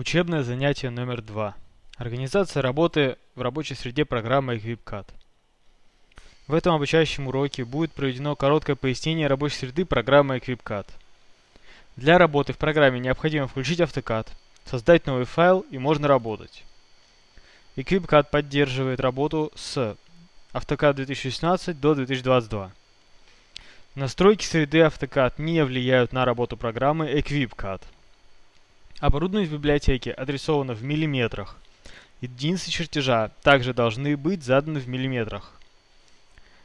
Учебное занятие номер два. Организация работы в рабочей среде программы EquipCAD. В этом обучающем уроке будет проведено короткое пояснение рабочей среды программы EquipCAD. Для работы в программе необходимо включить AutoCAD, создать новый файл и можно работать. EquipCAD поддерживает работу с AutoCAD 2016 до 2022. Настройки среды AutoCAD не влияют на работу программы EquipCAD. Оборудование в библиотеке адресовано в миллиметрах. Единицы чертежа также должны быть заданы в миллиметрах.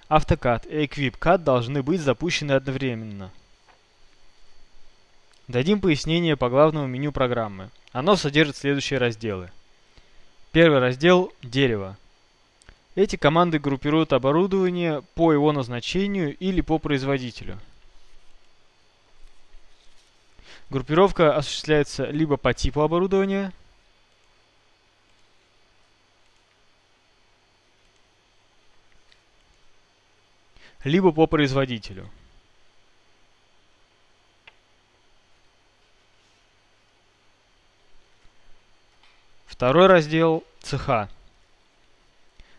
AutoCAD и EquipCAD должны быть запущены одновременно. Дадим пояснение по главному меню программы. Оно содержит следующие разделы. Первый раздел – дерево. Эти команды группируют оборудование по его назначению или по производителю. Группировка осуществляется либо по типу оборудования, либо по производителю. Второй раздел – цеха.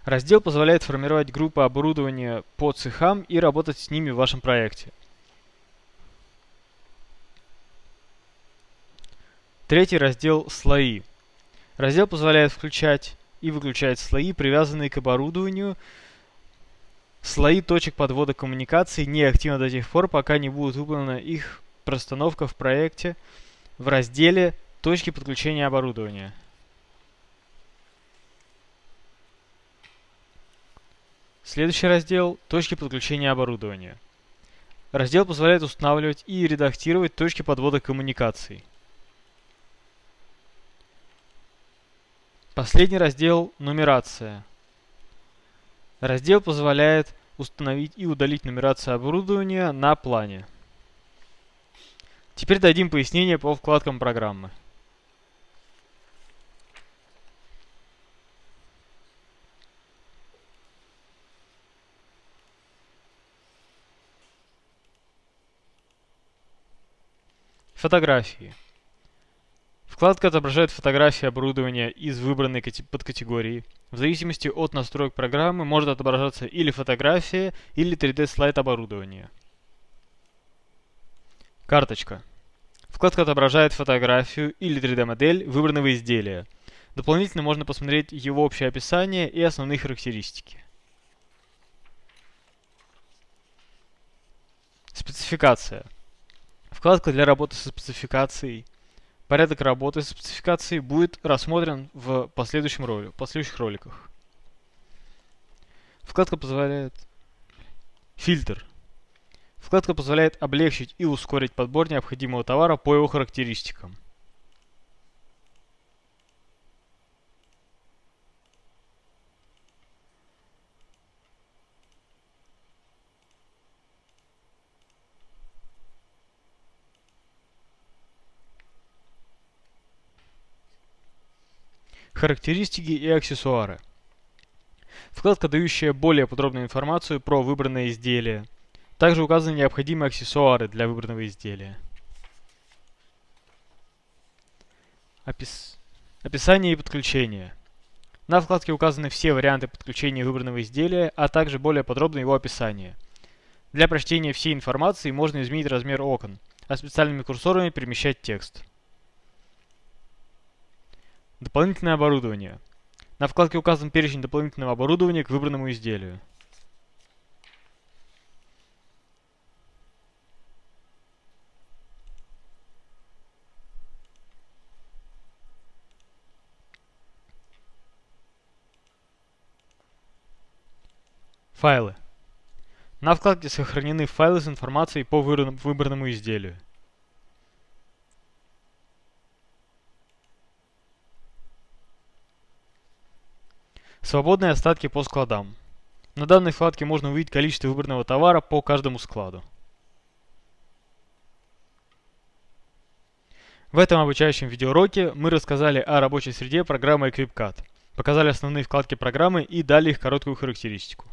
Раздел позволяет формировать группы оборудования по цехам и работать с ними в вашем проекте. Третий раздел – слои. Раздел позволяет включать и выключать слои, привязанные к оборудованию. Слои точек подвода коммуникаций не активны до тех пор, пока не будет выполнена их простановка в проекте в разделе «Точки подключения оборудования». Следующий раздел – точки подключения оборудования. Раздел позволяет устанавливать и редактировать точки подвода коммуникаций. Последний раздел – нумерация. Раздел позволяет установить и удалить нумерацию оборудования на плане. Теперь дадим пояснение по вкладкам программы. Фотографии. Вкладка отображает фотографии оборудования из выбранной подкатегории. В зависимости от настроек программы может отображаться или фотография, или 3D-слайд оборудования. Карточка. Вкладка отображает фотографию или 3D-модель выбранного изделия. Дополнительно можно посмотреть его общее описание и основные характеристики. Спецификация. Вкладка для работы со спецификацией – Порядок работы с спецификацией будет рассмотрен в последующем ролике, последующих роликах. Вкладка позволяет... Фильтр. Вкладка позволяет облегчить и ускорить подбор необходимого товара по его характеристикам. Характеристики и аксессуары. Вкладка, дающая более подробную информацию про выбранное изделие. Также указаны необходимые аксессуары для выбранного изделия. Опис... Описание и подключение. На вкладке указаны все варианты подключения выбранного изделия, а также более подробное его описание. Для прочтения всей информации можно изменить размер окон, а специальными курсорами перемещать текст. Дополнительное оборудование. На вкладке указан перечень дополнительного оборудования к выбранному изделию. Файлы. На вкладке сохранены файлы с информацией по выбранному изделию. Свободные остатки по складам. На данной вкладке можно увидеть количество выбранного товара по каждому складу. В этом обучающем видеоуроке мы рассказали о рабочей среде программы EquipCAD, показали основные вкладки программы и дали их короткую характеристику.